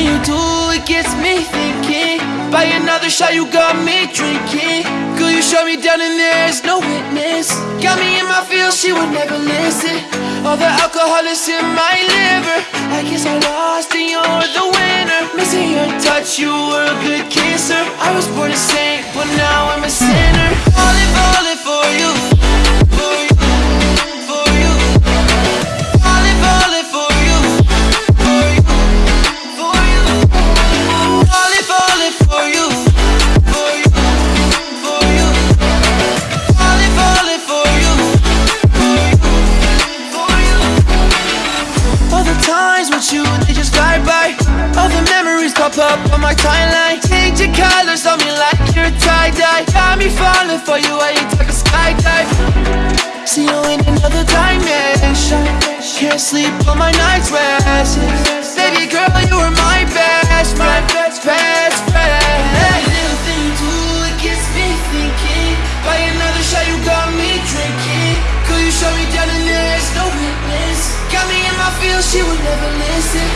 little you do, it gets me thinking. By another shot, you got me drinking. Girl, you shut me down and there's no witness. Got me in my feels, she would never listen. All the alcohol is in my liver. I guess I lost and you're the winner. Missing your touch, you were a good kisser. I was born to saint, but now I'm a you, they just fly by. All the memories pop up on my timeline. Change your colors on me like you're tie-dye. Got me falling for you while you take a skydive. See you in another dimension. Can't sleep on my nights rest. Baby girl, you she would never listen.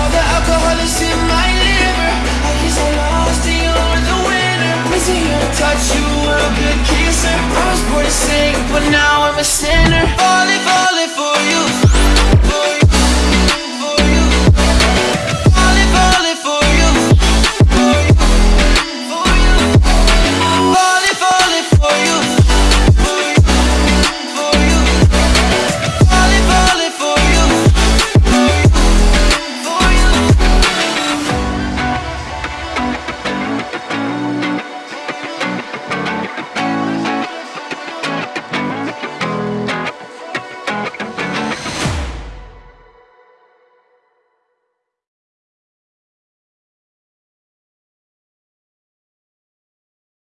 All the alcohol is in my liver. I guess I lost and you're the winner. Missing your touch, you were a good kisser. I was born to sing, but now I'm a sinner.